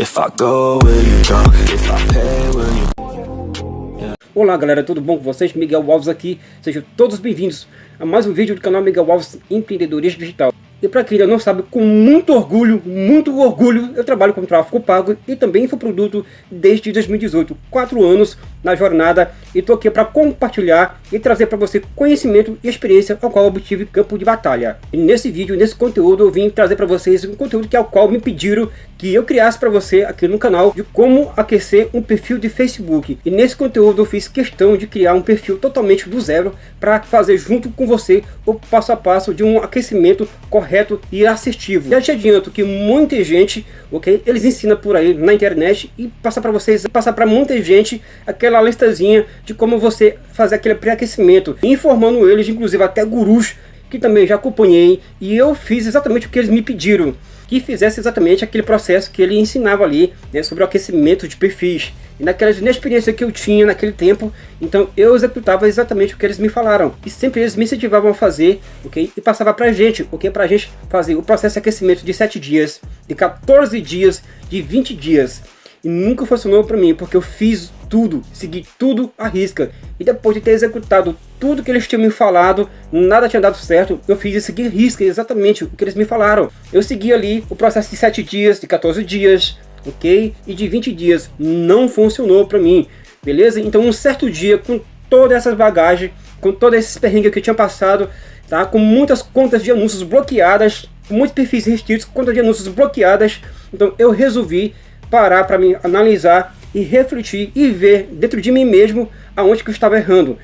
If I go, will you? If I pay, will you... Olá galera, tudo bom com vocês? Miguel Alves aqui, sejam todos bem-vindos a mais um vídeo do canal Miguel Alves Empreendedorismo Digital. E para quem ainda não sabe, com muito orgulho, muito orgulho, eu trabalho com tráfego pago e também infoproduto desde 2018. Quatro anos na jornada e estou aqui para compartilhar e trazer para você conhecimento e experiência ao qual obtive campo de batalha. E nesse vídeo, nesse conteúdo, eu vim trazer para vocês um conteúdo que é o qual me pediram que eu criasse para você aqui no canal de como aquecer um perfil de Facebook. E nesse conteúdo eu fiz questão de criar um perfil totalmente do zero para fazer junto com você o passo a passo de um aquecimento correto e assertivo. Já te adianto que muita gente, ok, eles ensinam por aí na internet e passa para vocês, passar para muita gente aquela listazinha de como você fazer aquele pré-aquecimento, informando eles, inclusive até gurus que também já acompanhei e eu fiz exatamente o que eles me pediram que fizesse exatamente aquele processo que ele ensinava ali né, sobre o aquecimento de perfis. E naquela inexperiência que eu tinha naquele tempo, então eu executava exatamente o que eles me falaram. E sempre eles me incentivavam a fazer, ok? E passava pra gente, ok? Pra gente fazer o processo de aquecimento de 7 dias, de 14 dias, de 20 dias. E nunca funcionou para mim, porque eu fiz tudo, segui tudo à risca. E depois de ter executado tudo que eles tinham me falado, nada tinha dado certo, eu fiz e segui risca exatamente o que eles me falaram. Eu segui ali o processo de 7 dias, de 14 dias, ok? E de 20 dias, não funcionou para mim, beleza? Então um certo dia, com todas essas bagagens, com todos esses perrengues que eu tinha passado, tá? Com muitas contas de anúncios bloqueadas, muitos perfis restritos, contas de anúncios bloqueadas, então eu resolvi parar para me analisar e refletir e ver dentro de mim mesmo aonde que eu estava errando.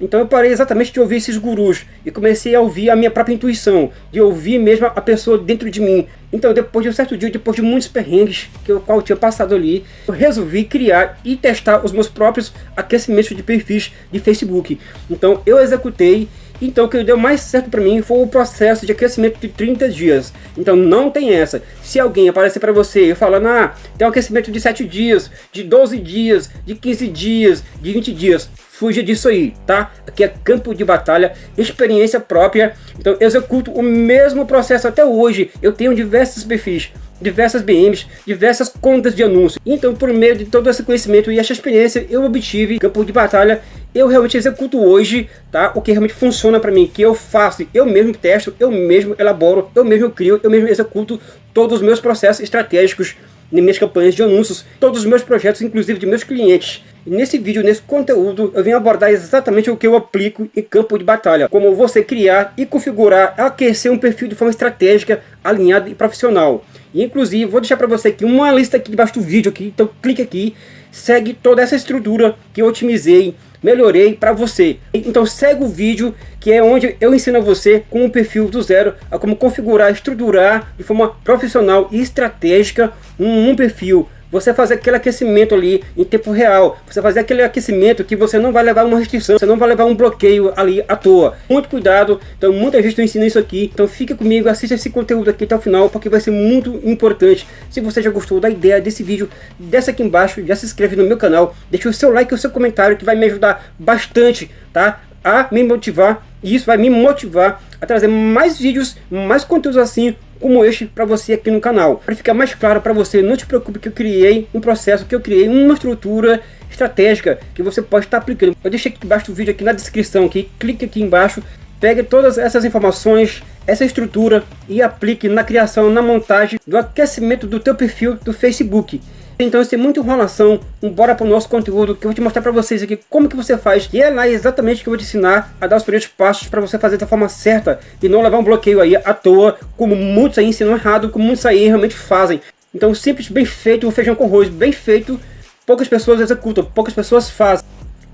Então eu parei exatamente de ouvir esses gurus e comecei a ouvir a minha própria intuição, de ouvir mesmo a pessoa dentro de mim. Então depois de um certo dia, depois de muitos perrengues que eu, qual eu tinha passado ali, eu resolvi criar e testar os meus próprios aquecimentos de perfis de Facebook. Então eu executei então o que deu mais certo para mim foi o processo de aquecimento de 30 dias. Então não tem essa. Se alguém aparecer para você falando, ah, tem um aquecimento de 7 dias, de 12 dias, de 15 dias, de 20 dias, fuja disso aí, tá? Aqui é campo de batalha, experiência própria. Então executo o mesmo processo até hoje. Eu tenho diversos perfis diversas BMs, diversas contas de anúncio. Então, por meio de todo esse conhecimento e essa experiência, eu obtive campo de batalha. Eu realmente executo hoje, tá? O que realmente funciona para mim, que eu faço, eu mesmo testo, eu mesmo elaboro, eu mesmo crio, eu mesmo executo todos os meus processos estratégicos nas minhas campanhas de anúncios, todos os meus projetos, inclusive de meus clientes. Nesse vídeo, nesse conteúdo, eu venho abordar exatamente o que eu aplico em campo de batalha. Como você criar e configurar, aquecer um perfil de forma estratégica, alinhada e profissional. E, inclusive, vou deixar para você aqui uma lista aqui debaixo do vídeo aqui, então clique aqui, segue toda essa estrutura que eu otimizei, melhorei para você. Então segue o vídeo que é onde eu ensino a você com o perfil do zero a como configurar, estruturar de forma profissional e estratégica um, um perfil você fazer aquele aquecimento ali em tempo real, você fazer aquele aquecimento que você não vai levar uma restrição, você não vai levar um bloqueio ali à toa. Muito cuidado, então muita gente ensina isso aqui, então fica comigo, assista esse conteúdo aqui até o final, porque vai ser muito importante. Se você já gostou da ideia desse vídeo, desce aqui embaixo, já se inscreve no meu canal, deixa o seu like e o seu comentário que vai me ajudar bastante, tá? A me motivar, e isso vai me motivar a trazer mais vídeos, mais conteúdos assim, como este para você aqui no canal. Para ficar mais claro para você, não te preocupe que eu criei um processo, que eu criei uma estrutura estratégica que você pode estar aplicando. Eu deixei aqui embaixo do vídeo, aqui na descrição, aqui, clique aqui embaixo, pegue todas essas informações, essa estrutura e aplique na criação, na montagem do aquecimento do teu perfil do Facebook. Então, sem muita enrolação, bora para o nosso conteúdo que eu vou te mostrar para vocês aqui como que você faz. E é lá exatamente que eu vou te ensinar a dar os primeiros passos para você fazer da forma certa e não levar um bloqueio aí à toa, como muitos aí ensinam errado, como muitos aí realmente fazem. Então, simples, bem feito, o feijão com arroz, bem feito, poucas pessoas executam, poucas pessoas fazem.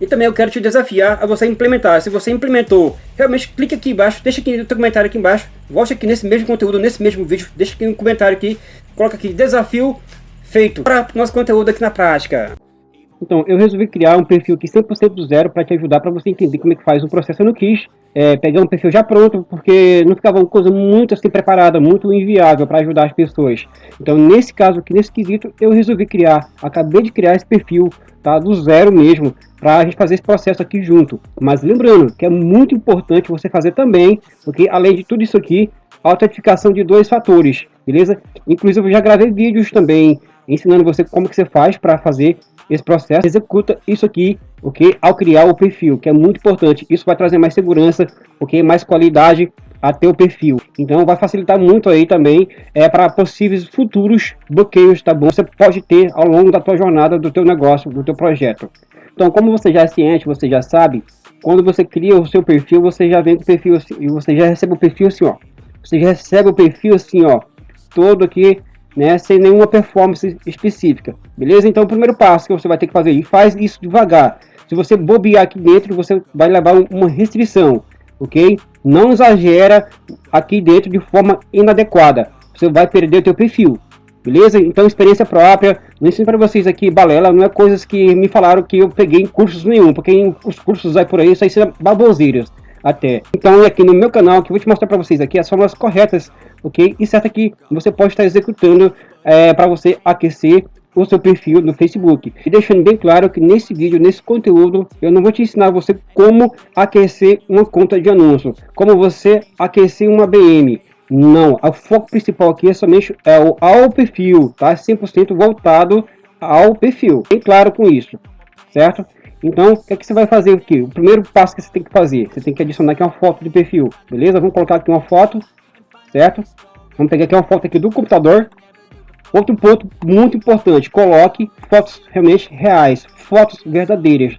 E também eu quero te desafiar a você implementar. Se você implementou, realmente clique aqui embaixo, deixa aqui no teu comentário aqui embaixo, volte aqui nesse mesmo conteúdo, nesse mesmo vídeo, deixa aqui um comentário aqui, coloca aqui desafio feito para o nosso conteúdo aqui na prática. Então, eu resolvi criar um perfil aqui 100% do zero para te ajudar, para você entender como é que faz o processo. Não quis é, pegar um perfil já pronto, porque não ficava uma coisa muito assim preparada, muito inviável para ajudar as pessoas. Então, nesse caso aqui, nesse quesito, eu resolvi criar, acabei de criar esse perfil, tá, do zero mesmo, para a gente fazer esse processo aqui junto. Mas lembrando que é muito importante você fazer também, porque além de tudo isso aqui, autentificação de dois fatores, beleza? Inclusive, eu já gravei vídeos também ensinando você como que você faz para fazer esse processo, executa isso aqui, ok? Ao criar o perfil, que é muito importante. Isso vai trazer mais segurança, ok? Mais qualidade a teu perfil. Então vai facilitar muito aí também é para possíveis futuros bloqueios, tá bom? Você pode ter ao longo da tua jornada do teu negócio, do teu projeto. Então, como você já é ciente, você já sabe, quando você cria o seu perfil, você já vem com o perfil assim, e você já recebe o perfil assim, ó. Você já recebe o perfil assim, ó, todo aqui, né, sem nenhuma performance específica. Beleza? Então, o primeiro passo que você vai ter que fazer, e faz isso devagar. Se você bobear aqui dentro, você vai levar uma restrição, ok? Não exagera aqui dentro de forma inadequada. Você vai perder o teu perfil. Beleza? Então, experiência própria. Não ensino para vocês aqui, balela, não é coisas que me falaram que eu peguei em cursos nenhum, porque os cursos aí por aí, isso aí são baboseiras até. Então, aqui no meu canal, que eu vou te mostrar para vocês aqui as formas corretas, ok? E certo que você pode estar executando é, para você aquecer o seu perfil no Facebook. E deixando bem claro que nesse vídeo, nesse conteúdo, eu não vou te ensinar você como aquecer uma conta de anúncio, como você aquecer uma BM. Não, o foco principal aqui é somente é o, ao perfil, tá? 100% voltado ao perfil. Bem claro com isso, certo? Então, o que, é que você vai fazer aqui? O primeiro passo que você tem que fazer, você tem que adicionar aqui uma foto de perfil, beleza? Vamos colocar aqui uma foto, certo? Vamos pegar aqui uma foto aqui do computador. Outro ponto muito importante, coloque fotos realmente reais, fotos verdadeiras,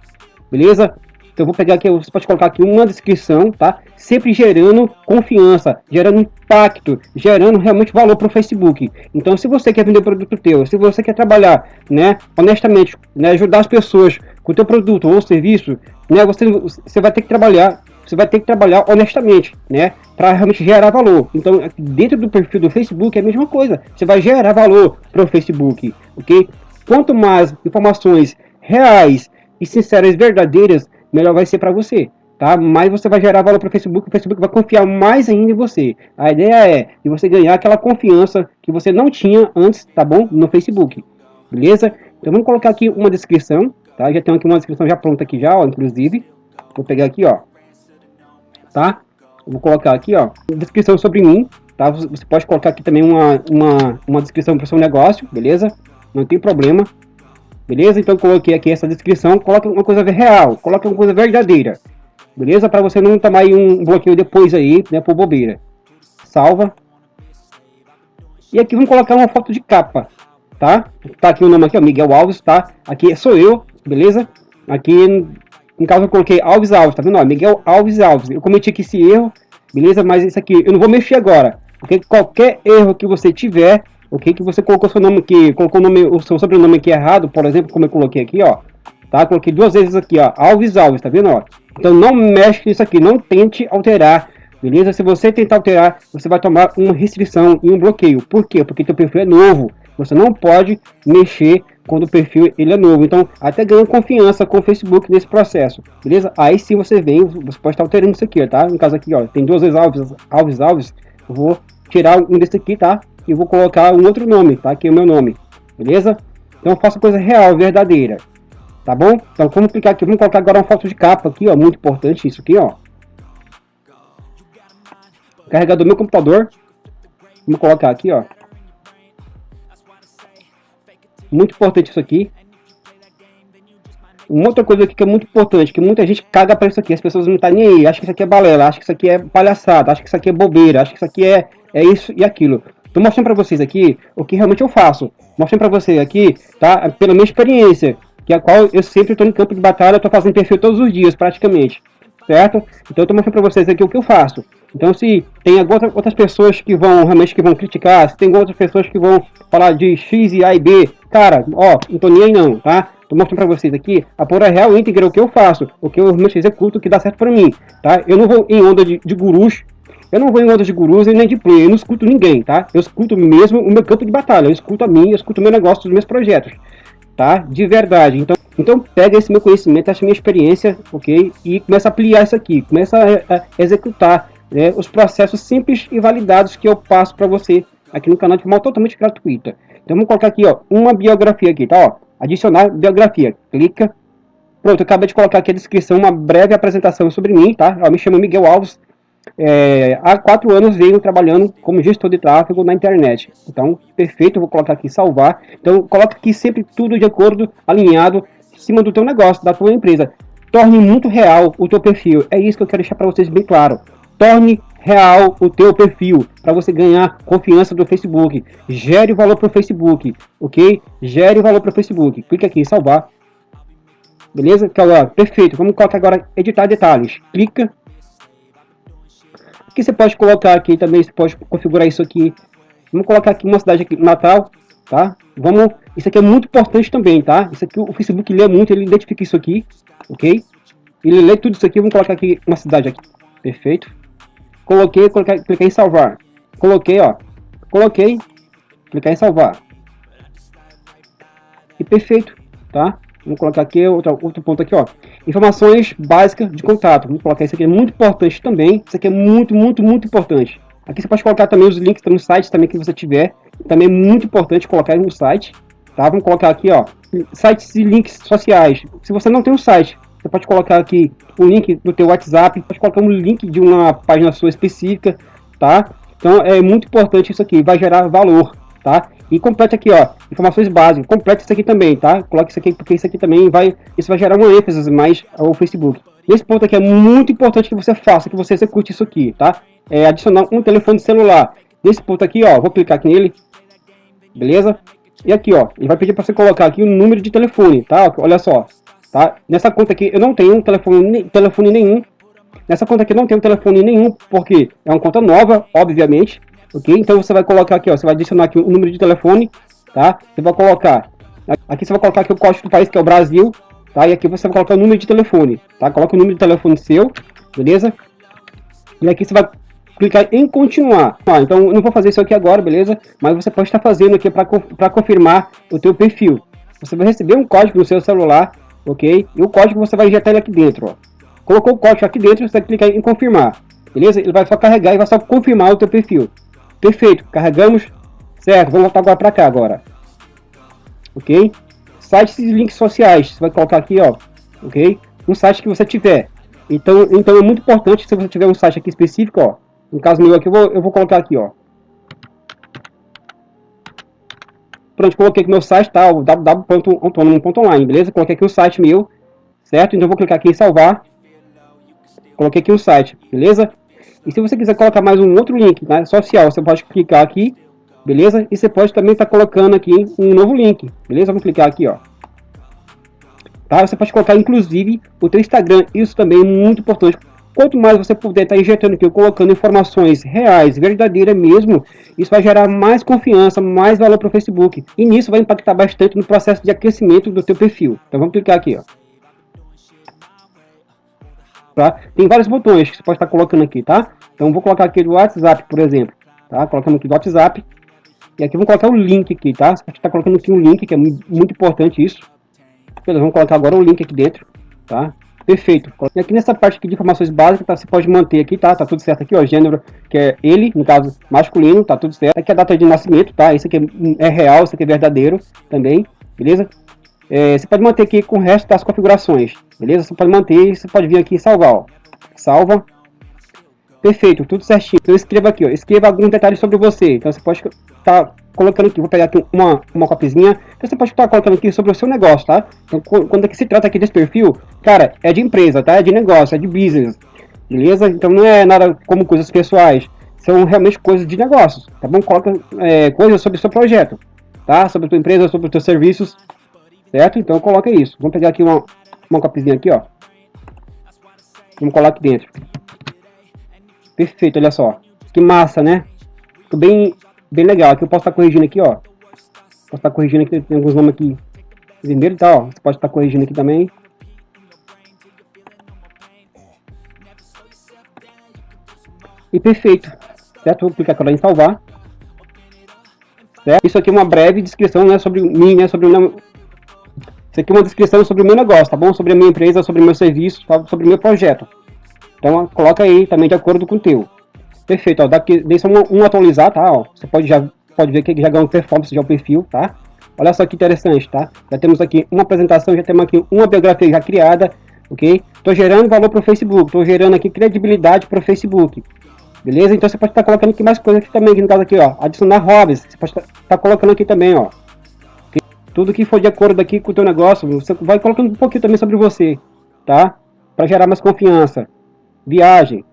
beleza? Então vou pegar aqui, você pode colocar aqui uma descrição, tá? Sempre gerando confiança, gerando impacto, gerando realmente valor para o Facebook. Então se você quer vender produto teu, se você quer trabalhar, né, honestamente, né, ajudar as pessoas com o teu produto ou serviço, né, você, você vai ter que trabalhar, você vai ter que trabalhar honestamente, né, para realmente gerar valor. Então dentro do perfil do Facebook é a mesma coisa, você vai gerar valor para o Facebook, ok? Quanto mais informações reais e sinceras, verdadeiras melhor vai ser para você. Tá? Mais você vai gerar valor para o Facebook, o Facebook vai confiar mais ainda em você. A ideia é de você ganhar aquela confiança que você não tinha antes, tá bom? No Facebook, beleza? Então vamos colocar aqui uma descrição, tá? Já tenho aqui uma descrição já pronta aqui já, ó, inclusive. Vou pegar aqui, ó, tá? Vou colocar aqui, ó, descrição sobre mim, tá? Você pode colocar aqui também uma, uma, uma descrição para o seu negócio, beleza? Não tem problema. Beleza? Então coloquei aqui essa descrição, coloque uma coisa real, coloque uma coisa verdadeira. Beleza? Para você não tomar um bloqueio depois aí, né, por bobeira. Salva. E aqui vamos colocar uma foto de capa, tá? Tá aqui o nome aqui, ó, Miguel Alves, tá? Aqui sou eu, beleza? Aqui, no caso eu coloquei Alves Alves, tá vendo? Ó, Miguel Alves Alves. Eu cometi aqui esse erro, beleza? Mas isso aqui eu não vou mexer agora. Porque qualquer erro que você tiver, ok? Que você colocou seu nome aqui, colocou o, nome, o seu sobrenome aqui errado, por exemplo, como eu coloquei aqui, ó. Tá? Coloquei duas vezes aqui, ó, Alves Alves, tá vendo, ó? Então não mexe nisso aqui, não tente alterar, beleza? Se você tentar alterar, você vai tomar uma restrição e um bloqueio. Por quê? Porque teu perfil é novo. Você não pode mexer quando o perfil ele é novo. Então, até ganha confiança com o Facebook nesse processo, beleza? Aí sim você vem, você pode estar alterando isso aqui, tá? No caso aqui, ó, tem duas vezes Alves, Alves, Alves. Eu vou tirar um desse aqui, tá? e vou colocar um outro nome, tá? Aqui é o meu nome, beleza? Então eu faço coisa real, verdadeira, tá bom? Então vamos clicar aqui, vamos colocar agora uma foto de capa aqui, ó, muito importante isso aqui, ó. Carregador do meu computador, vamos colocar aqui, ó. Muito importante isso aqui. Uma outra coisa aqui que é muito importante, que muita gente caga para isso aqui, as pessoas não tá nem aí, acha que isso aqui é balela, acha que isso aqui é palhaçada, acha que isso aqui é bobeira, acha que isso aqui é, é isso e aquilo. Tô mostrando para vocês aqui o que realmente eu faço. Mostrando para vocês aqui, tá? Pela minha experiência, que é a qual eu sempre estou em campo de batalha, estou fazendo perfil todos os dias, praticamente. Certo? Então eu tô mostrando para vocês aqui o que eu faço. Então se tem outras pessoas que vão realmente que vão criticar, se tem outras pessoas que vão falar de X e A e B, cara, ó, aí não, tá? Tô mostrando para vocês aqui a pura real íntegra o que eu faço, o que eu executo, o que dá certo para mim, tá? Eu não vou em onda de, de gurus eu não vou em ondas de gurus e nem de play, eu não escuto ninguém, tá? Eu escuto mesmo o meu campo de batalha, eu escuto a mim, eu escuto o meu negócio, os meus projetos, tá? De verdade. Então, então pega esse meu conhecimento, essa minha experiência, ok? E começa a ampliar isso aqui, começa a, a executar né, os processos simples e validados que eu passo para você aqui no canal de forma totalmente gratuita. Então vamos colocar aqui, ó, uma biografia aqui, tá? Ó, adicionar biografia, clica. Pronto, acabei de colocar aqui a descrição, uma breve apresentação sobre mim, tá? Eu me chamo Miguel Alves, é, há quatro anos venho trabalhando como gestor de tráfego na internet. Então, perfeito, vou colocar aqui salvar. Então, coloca aqui sempre tudo de acordo, alinhado, em cima do teu negócio, da tua empresa. Torne muito real o teu perfil. É isso que eu quero deixar para vocês bem claro. Torne real o teu perfil para você ganhar confiança do Facebook. Gere valor para o Facebook, ok? Gere valor para o Facebook. Clique aqui em salvar. Beleza? Então, ó, perfeito. Vamos colocar agora editar detalhes. Clica que você pode colocar aqui também, você pode configurar isso aqui. Vamos colocar aqui uma cidade aqui, Natal, tá? Vamos, isso aqui é muito importante também, tá? Isso aqui o Facebook lê muito, ele identifica isso aqui, ok? Ele lê tudo isso aqui, vamos colocar aqui uma cidade aqui, perfeito. Coloquei, coloquei, cliquei em salvar. Coloquei, ó, coloquei, clicar em salvar. E perfeito, tá? Vamos colocar aqui outro, outro ponto aqui, ó. Informações básicas de contato. Vamos colocar isso aqui, é muito importante também. Isso aqui é muito, muito, muito importante. Aqui você pode colocar também os links no site também que você tiver. Também é muito importante colocar no site. Tá? Vamos colocar aqui, ó, sites e links sociais. Se você não tem um site, você pode colocar aqui o link do teu WhatsApp, pode colocar um link de uma página sua específica, tá? Então é muito importante isso aqui, vai gerar valor, tá? E complete aqui, ó, informações básicas. Complete isso aqui também, tá? Coloque isso aqui, porque isso aqui também vai, isso vai gerar uma ênfase mais ao Facebook. Esse ponto aqui é muito importante que você faça, que você execute isso aqui, tá? É adicionar um telefone celular. Nesse ponto aqui, ó, vou clicar aqui nele, beleza? E aqui, ó, ele vai pedir para você colocar aqui o número de telefone, tá? Olha só, tá? Nessa conta aqui eu não tenho um telefone, telefone nenhum. Nessa conta aqui eu não tenho telefone nenhum, porque é uma conta nova, obviamente ok? Então você vai colocar aqui, ó, você vai adicionar aqui o número de telefone, tá? Você vai colocar, aqui você vai colocar aqui o código do país, que é o Brasil, tá? E aqui você vai colocar o número de telefone, tá? Coloca o número de telefone seu, beleza? E aqui você vai clicar em continuar. Ah, então eu não vou fazer isso aqui agora, beleza? Mas você pode estar fazendo aqui para confirmar o teu perfil. Você vai receber um código no seu celular, ok? E o código você vai injetar ele aqui dentro, ó. Colocou o código aqui dentro, você vai clicar em confirmar, beleza? Ele vai só carregar e vai só confirmar o teu perfil. Perfeito, carregamos. Certo, vamos voltar agora para cá agora. Ok? Sites e links sociais. Você vai colocar aqui, ó. Ok? Um site que você tiver. Então, então é muito importante se você tiver um site aqui específico, ó. No caso meu aqui, eu vou, eu vou colocar aqui, ó. Pronto, coloquei aqui meu site, tá? O www.autonomo.online, beleza? Coloquei aqui o site meu, certo? Então vou clicar aqui em salvar. Coloquei aqui o site, beleza? E se você quiser colocar mais um outro link né, social, você pode clicar aqui, beleza? E você pode também estar tá colocando aqui um novo link, beleza? Vamos clicar aqui, ó. Tá? Você pode colocar, inclusive, o teu Instagram. Isso também é muito importante. Quanto mais você puder estar tá injetando aqui, colocando informações reais, verdadeiras mesmo, isso vai gerar mais confiança, mais valor para o Facebook. E nisso vai impactar bastante no processo de aquecimento do teu perfil. Então vamos clicar aqui, ó tá? Tem vários botões que você pode estar colocando aqui, tá? Então vou colocar aqui do WhatsApp, por exemplo, tá? Colocando aqui do WhatsApp. E aqui vamos colocar o link aqui, tá? Você pode estar colocando aqui um link, que é muito importante isso. Beleza, vamos colocar agora o link aqui dentro, tá? Perfeito. E aqui nessa parte aqui de informações básicas, tá? Você pode manter aqui, tá? Tá tudo certo aqui, ó. Gênero, que é ele, no caso, masculino, tá tudo certo. Aqui é a data de nascimento, tá? Isso aqui é, é real, isso aqui é verdadeiro também, beleza? É, você pode manter aqui com o resto das configurações, beleza? Você pode manter, você pode vir aqui e salvar, ó. Salva. Perfeito, tudo certinho. Então escreva aqui, ó. Escreva alguns detalhes sobre você. Então você pode tá colocando aqui, vou pegar aqui uma, uma copizinha. Então você pode estar colocando aqui sobre o seu negócio, tá? Então quando é que se trata aqui desse perfil, cara, é de empresa, tá? É de negócio, é de business, beleza? Então não é nada como coisas pessoais. São realmente coisas de negócios, tá bom? Coloca é, coisas sobre o seu projeto, tá? Sobre a tua empresa, sobre os teus serviços, certo? Então coloca isso. Vamos pegar aqui uma, uma copizinha aqui, ó. Vamos colar aqui dentro. Perfeito, olha só. Que massa, né? Ficou bem, bem legal. Aqui eu posso estar corrigindo aqui, ó. Posso estar corrigindo aqui, tem alguns nomes aqui vermelho e tal, ó. Você pode estar corrigindo aqui também. E perfeito. Certo? Vou clicar aqui em salvar. Certo? Isso aqui é uma breve descrição né, sobre mim, né, sobre o isso aqui é uma descrição sobre o meu negócio, tá bom? Sobre a minha empresa, sobre o meu serviço, tá? sobre o meu projeto. Então, coloca aí também de acordo com o teu. Perfeito, ó, daqui, deixa um, um atualizar, tá? Ó, você pode, já, pode ver que já ganhou performance já o perfil, tá? Olha só que interessante, tá? Já temos aqui uma apresentação, já temos aqui uma biografia já criada, ok? Estou gerando valor para o Facebook, estou gerando aqui credibilidade para o Facebook, beleza? Então você pode estar tá colocando aqui mais coisas aqui também, aqui no caso aqui, ó, adicionar hobbies, você pode estar tá, tá colocando aqui também, ó, okay? tudo que for de acordo aqui com o teu negócio, você vai colocando um pouquinho também sobre você, tá? Para gerar mais confiança, viagem,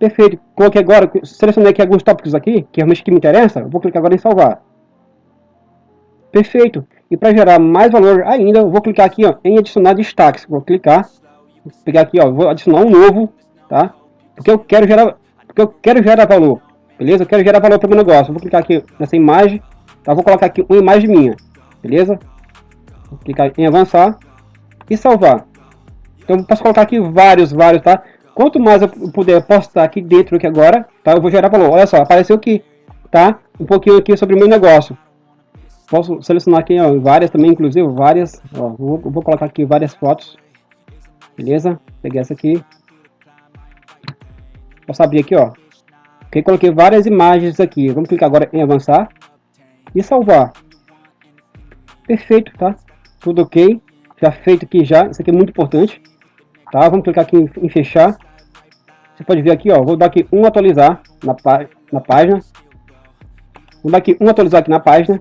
perfeito, coloquei agora, selecionei aqui alguns tópicos aqui, que realmente que me interessa, vou clicar agora em salvar, perfeito, e para gerar mais valor ainda, vou clicar aqui ó, em adicionar destaques. Vou clicar, vou pegar aqui, ó, vou adicionar um novo, tá? Porque eu quero gerar, porque eu quero gerar valor, beleza? Eu quero gerar valor para o meu negócio. Vou clicar aqui nessa imagem, tá? Vou colocar aqui uma imagem minha, beleza? Vou clicar em avançar e salvar. Então posso colocar aqui vários, vários, tá? Quanto mais eu puder postar aqui dentro aqui agora, tá? Eu vou gerar valor. Olha só, apareceu aqui, tá? Um pouquinho aqui sobre o meu negócio. Posso selecionar aqui ó, várias também, inclusive várias. Ó, vou, vou colocar aqui várias fotos. Beleza? Peguei essa aqui. Posso abrir aqui, ó. Ok, coloquei várias imagens aqui. Vamos clicar agora em avançar. E salvar. Perfeito, tá? Tudo ok. Já feito aqui já. Isso aqui é muito importante. Tá? Vamos clicar aqui em, em fechar. Você pode ver aqui, ó. Vou dar aqui um atualizar na, na página. Vou dar aqui um atualizar aqui na página.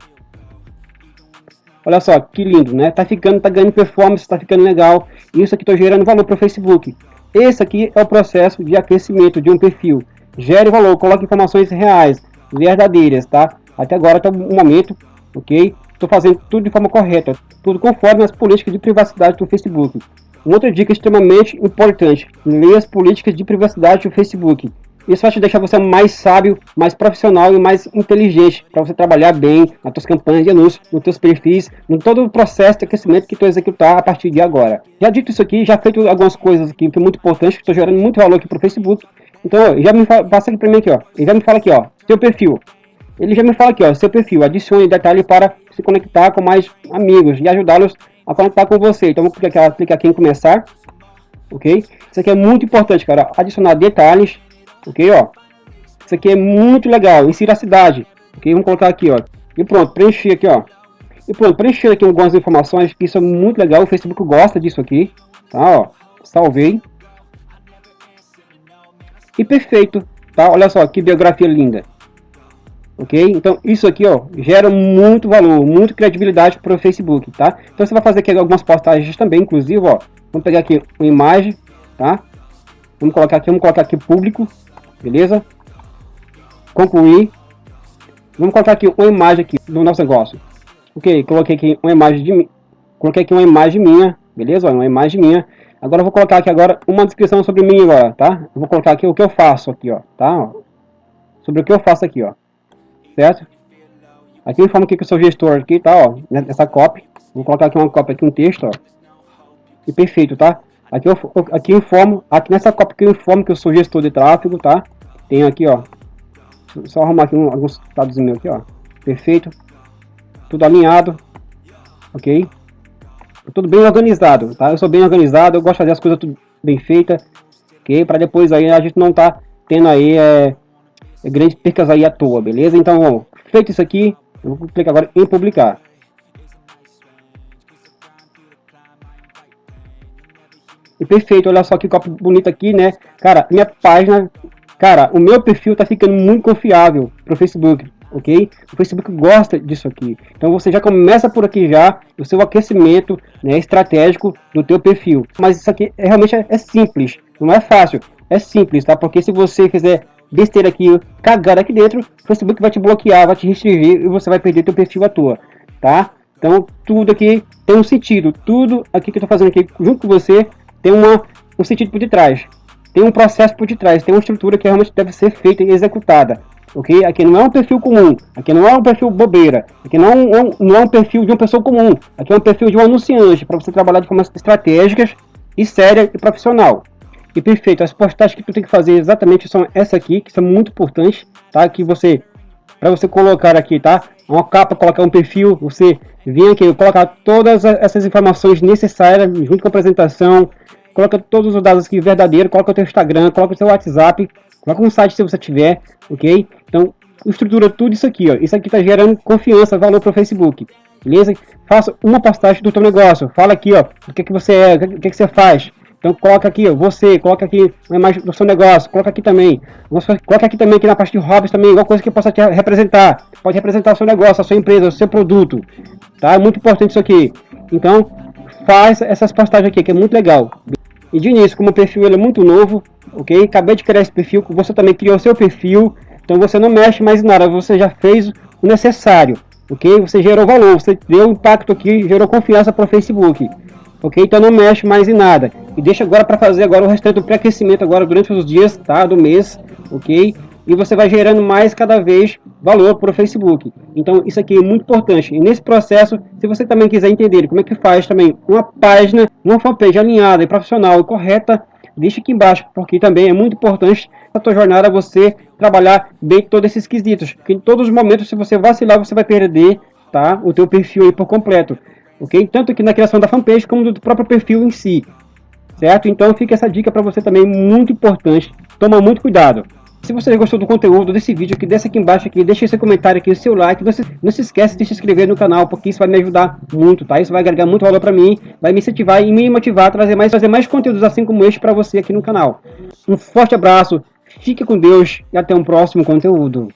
Olha só, que lindo, né? Tá ficando, tá ganhando performance, tá ficando legal. Isso aqui tô gerando valor para o Facebook. Esse aqui é o processo de aquecimento de um perfil. Gere valor, coloque informações reais, verdadeiras, tá? Até agora tá um momento, ok? Estou fazendo tudo de forma correta, tudo conforme as políticas de privacidade do Facebook. Outra dica extremamente importante, leia as políticas de privacidade do Facebook. Isso vai te deixar você mais sábio, mais profissional e mais inteligente para você trabalhar bem nas suas campanhas de anúncio, nos teus perfis, no todo o processo de aquecimento que tu executar a partir de agora. Já dito isso aqui, já feito algumas coisas aqui que é muito importante, que estou gerando muito valor aqui para o Facebook. Então, já me fala, passa aqui para mim aqui, ó. Ele já me fala aqui, ó, seu perfil. Ele já me fala aqui, ó, seu perfil. Adicione detalhe para se conectar com mais amigos e ajudá-los a conectar com você. Então, vou clicar aqui, clicar aqui em começar. Ok? Isso aqui é muito importante, cara. Adicionar detalhes ok, ó. Isso aqui é muito legal, insira a cidade, ok, vamos colocar aqui, ó. E pronto, preencher aqui, ó. E pronto, preencher aqui algumas informações, que isso é muito legal, o Facebook gosta disso aqui, tá, ó. Salvei. E perfeito, tá? Olha só, que biografia linda. Ok? Então, isso aqui, ó, gera muito valor, muita credibilidade para o Facebook, tá? Então, você vai fazer aqui algumas postagens também, inclusive, ó. Vamos pegar aqui uma imagem, tá? Vamos colocar aqui, vamos colocar aqui público, beleza? Concluir. Vamos colocar aqui uma imagem aqui do nosso negócio. Ok, coloquei aqui uma imagem de mim. Coloquei aqui uma imagem minha, beleza? Uma imagem minha. Agora vou colocar aqui agora uma descrição sobre mim agora, tá? Eu vou colocar aqui o que eu faço aqui, ó, tá? Sobre o que eu faço aqui, ó. Certo? Aqui eu informo que eu sou gestor aqui, tá, ó, nessa copy. Vou colocar aqui uma cópia aqui, um texto, ó. E perfeito, tá? Aqui eu, aqui eu informo, aqui nessa cópia que eu informo que eu sou gestor de tráfego, tá? Tenho aqui, ó. Só arrumar aqui um, alguns dados meus aqui, ó. Perfeito. Tudo alinhado. Ok? Tudo bem organizado, tá? Eu sou bem organizado, eu gosto de fazer as coisas tudo bem feitas. Ok? Para depois aí a gente não tá tendo aí é, grandes percas aí à toa, beleza? Então, ó, feito isso aqui, eu vou clicar agora em publicar. E perfeito, olha só que copo bonito aqui, né? Cara, minha página, cara, o meu perfil tá ficando muito confiável pro Facebook, ok? O Facebook gosta disso aqui. Então você já começa por aqui já o seu aquecimento né, estratégico do teu perfil. Mas isso aqui é, realmente é, é simples, não é fácil, é simples, tá? Porque se você fizer besteira aqui, cagar aqui dentro, o Facebook vai te bloquear, vai te restringir e você vai perder teu perfil à toa, tá? Então tudo aqui tem um sentido, tudo aqui que eu tô fazendo aqui junto com você tem uma, um sentido por detrás, tem um processo por detrás, tem uma estrutura que realmente deve ser feita e executada. Ok? Aqui não é um perfil comum, aqui não é um perfil bobeira, aqui não é um, não é um perfil de uma pessoa comum, aqui é um perfil de um anunciante, para você trabalhar de forma estratégicas e séria e profissional. E perfeito, as postagens que tu tem que fazer exatamente são essa aqui, que são muito importantes, tá? Que você, para você colocar aqui, tá? Uma capa, colocar um perfil, você vem aqui, colocar todas essas informações necessárias junto com a apresentação, coloca todos os dados aqui verdadeiros, coloca o teu Instagram, coloca o seu WhatsApp, coloca um site se você tiver, ok? Então, estrutura tudo isso aqui, ó. Isso aqui está gerando confiança, valor para o Facebook, beleza? Faça uma postagem do teu negócio, fala aqui, ó, o que, que você é, o que, que você faz, Então coloca aqui, você, coloca aqui uma imagem do seu negócio, coloca aqui também. Coloca aqui também, aqui na parte de hobbies também, alguma coisa que possa te representar. Pode representar o seu negócio, a sua empresa, o seu produto. Tá? É muito importante isso aqui. Então, faz essas postagens aqui, que é muito legal. E de início, como o perfil ele é muito novo, ok? Acabei de criar esse perfil, você também criou seu perfil, então você não mexe mais em nada, você já fez o necessário, ok? Você gerou valor, você deu impacto aqui, gerou confiança para o Facebook, ok? Então não mexe mais em nada. E deixa agora para fazer agora o restante do pré-aquecimento agora durante os dias, tá? Do mês, ok? E você vai gerando mais cada vez valor para o Facebook. Então isso aqui é muito importante. E nesse processo, se você também quiser entender como é que faz também uma página, uma fanpage alinhada e profissional e correta, deixa aqui embaixo, porque também é muito importante a tua jornada você trabalhar bem todos esses quesitos. Porque em todos os momentos, se você vacilar, você vai perder tá, o teu perfil aí por completo. Ok? Tanto aqui na criação da fanpage, como do próprio perfil em si. Certo? Então fica essa dica para você também, muito importante. Toma muito cuidado. Se você gostou do conteúdo desse vídeo aqui, desce aqui embaixo aqui, deixa seu comentário aqui, seu like, não se, não se esquece de se inscrever no canal, porque isso vai me ajudar muito, tá? Isso vai agregar muito valor para mim, vai me incentivar e me motivar a trazer mais, trazer mais conteúdos assim como este para você aqui no canal. Um forte abraço, fique com Deus e até um próximo conteúdo.